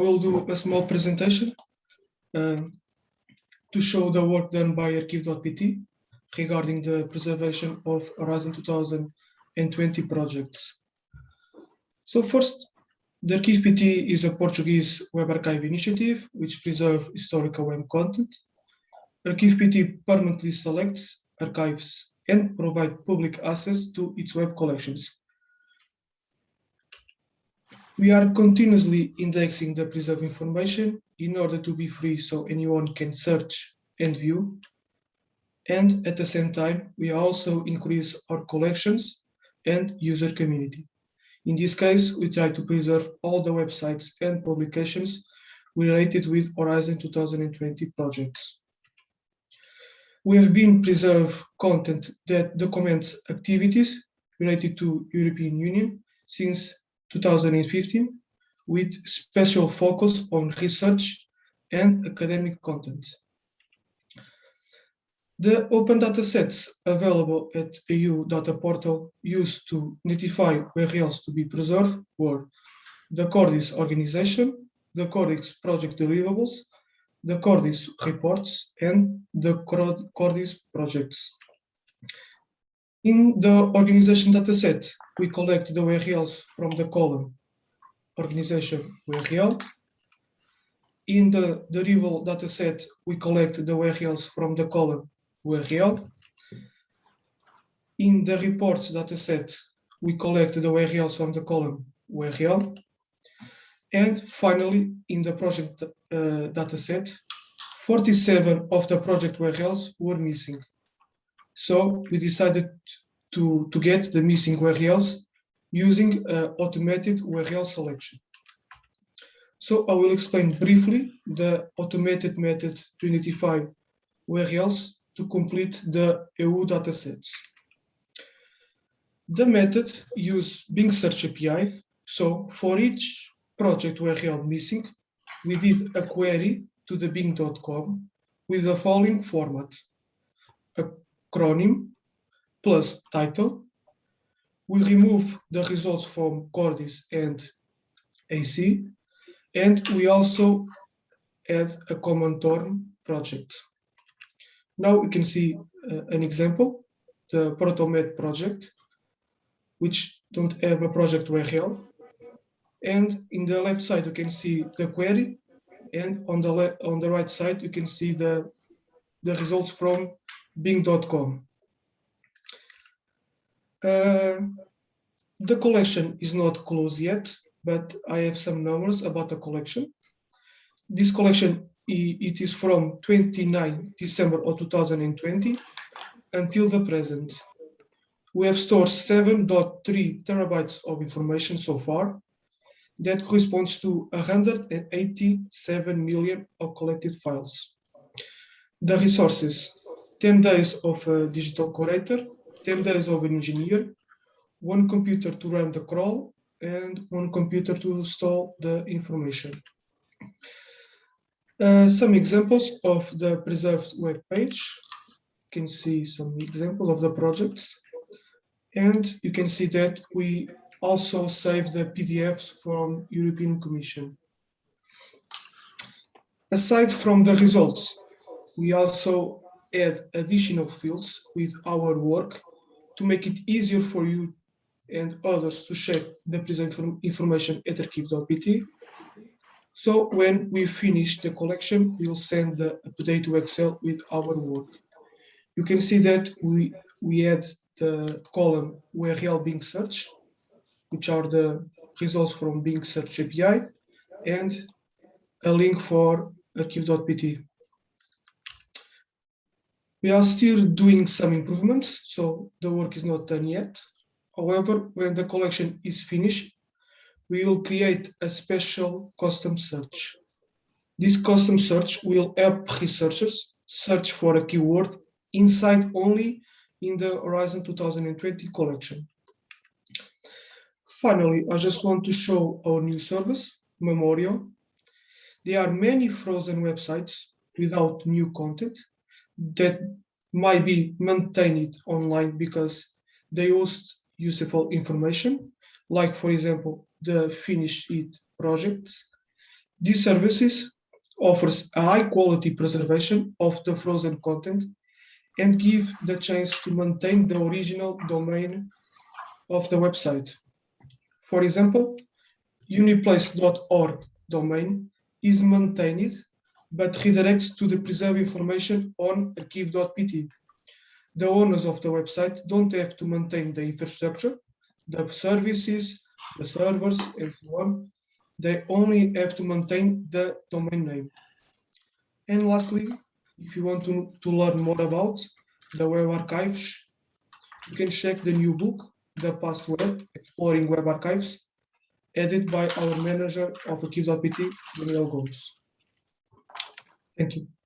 will do a small presentation um, to show the work done by Arquivo.pt regarding the preservation of Horizon 2020 projects. So first, the Arquivo.pt is a Portuguese web archive initiative which preserves historical web content. Arquivo.pt permanently selects, archives, and provides public access to its web collections. We are continuously indexing the preserved information in order to be free so anyone can search and view. And at the same time, we also increase our collections and user community. In this case, we try to preserve all the websites and publications related with Horizon 2020 projects. We have been preserve content that documents activities related to European Union since 2015 with special focus on research and academic content. The open data sets available at EU data portal used to notify URLs to be preserved were the Cordis organization, the Cordis project deliverables, the Cordis reports, and the Cordis projects. In the organization dataset, we collect the URLs from the column organization URL. In the deliverable dataset, we collect the URLs from the column URL. In the reports dataset, we collect the URLs from the column URL. And finally, in the project uh, dataset, 47 of the project URLs were missing. So we decided to, to get the missing URLs using uh, automated URL selection. So I will explain briefly the automated method to identify URLs to complete the EU datasets. The method uses Bing Search API. So for each project URL missing, we did a query to the bing.com with the following format. Acronym plus title. We remove the results from Cordis and AC, and we also add a common term project. Now we can see uh, an example, the Protomed project, which don't have a project URL. And in the left side, you can see the query. And on the, on the right side, you can see the, the results from bing.com. Uh, the collection is not closed yet, but I have some numbers about the collection. This collection it is from 29 December of 2020 until the present. We have stored 7.3 terabytes of information so far. That corresponds to 187 million of collected files. The resources, 10 days of a digital curator, 10 days of an engineer, one computer to run the crawl, and one computer to store the information. Uh, some examples of the preserved web page. You can see some example of the projects. And you can see that we also save the PDFs from European Commission. Aside from the results, we also add additional fields with our work to make it easier for you and others to check the preserved information at Arquivo.pt so when we finish the collection, we'll send the update to Excel with our work. You can see that we, we add the column URL Bing search, which are the results from Bing search API, and a link for Arquivo.pt. We are still doing some improvements, so the work is not done yet. However, when the collection is finished, we will create a special custom search. This custom search will help researchers search for a keyword inside only in the Horizon 2020 collection. Finally, I just want to show our new service, Memorial. There are many frozen websites without new content that might be maintained online because they host useful information, like for example, the Finish It projects. These services offers a high quality preservation of the frozen content and give the chance to maintain the original domain of the website. For example, uniplace.org domain is maintained but redirects to the preserved information on Arquivo.pt. The owners of the website don't have to maintain the infrastructure, the services, the servers, and so on. They only have to maintain the domain name. And lastly, if you want to, to learn more about the web archives, you can check the new book, The Past Web, Exploring Web Archives, edited by our manager of Archives.pt, Daniel Gomes. Thank you.